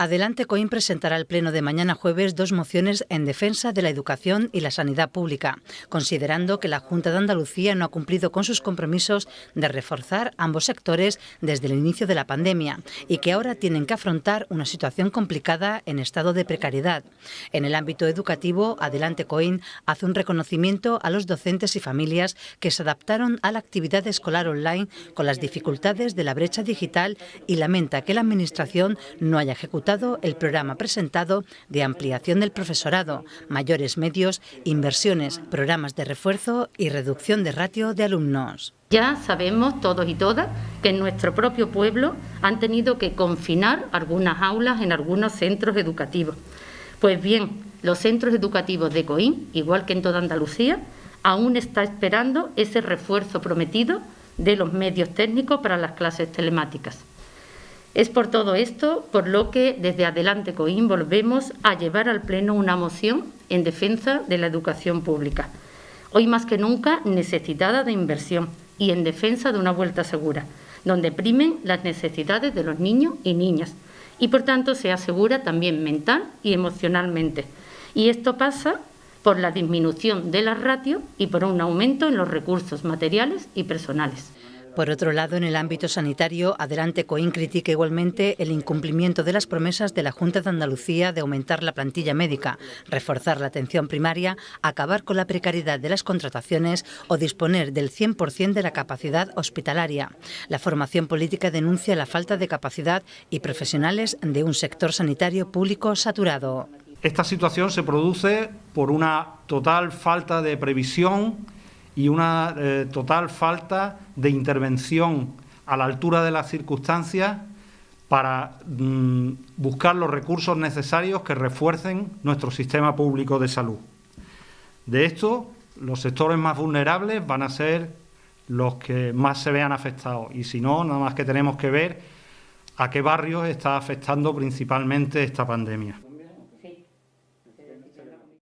Adelante Coim presentará al Pleno de mañana jueves dos mociones en defensa de la educación y la sanidad pública, considerando que la Junta de Andalucía no ha cumplido con sus compromisos de reforzar ambos sectores desde el inicio de la pandemia y que ahora tienen que afrontar una situación complicada en estado de precariedad. En el ámbito educativo, Adelante Coim hace un reconocimiento a los docentes y familias que se adaptaron a la actividad escolar online con las dificultades de la brecha digital y lamenta que la Administración no haya ejecutado el programa presentado de ampliación del profesorado, mayores medios, inversiones, programas de refuerzo y reducción de ratio de alumnos. Ya sabemos todos y todas que en nuestro propio pueblo han tenido que confinar algunas aulas en algunos centros educativos. Pues bien, los centros educativos de Coín, igual que en toda Andalucía, aún está esperando ese refuerzo prometido de los medios técnicos para las clases telemáticas. Es por todo esto por lo que desde Adelante Coim volvemos a llevar al Pleno una moción en defensa de la educación pública, hoy más que nunca necesitada de inversión y en defensa de una vuelta segura, donde primen las necesidades de los niños y niñas y por tanto se asegura también mental y emocionalmente. Y esto pasa por la disminución de la ratio y por un aumento en los recursos materiales y personales. Por otro lado, en el ámbito sanitario, Adelante Coín critica igualmente el incumplimiento de las promesas de la Junta de Andalucía de aumentar la plantilla médica, reforzar la atención primaria, acabar con la precariedad de las contrataciones o disponer del 100% de la capacidad hospitalaria. La formación política denuncia la falta de capacidad y profesionales de un sector sanitario público saturado. Esta situación se produce por una total falta de previsión y una eh, total falta de intervención a la altura de las circunstancias para mm, buscar los recursos necesarios que refuercen nuestro sistema público de salud. De esto, los sectores más vulnerables van a ser los que más se vean afectados y si no, nada más que tenemos que ver a qué barrios está afectando principalmente esta pandemia.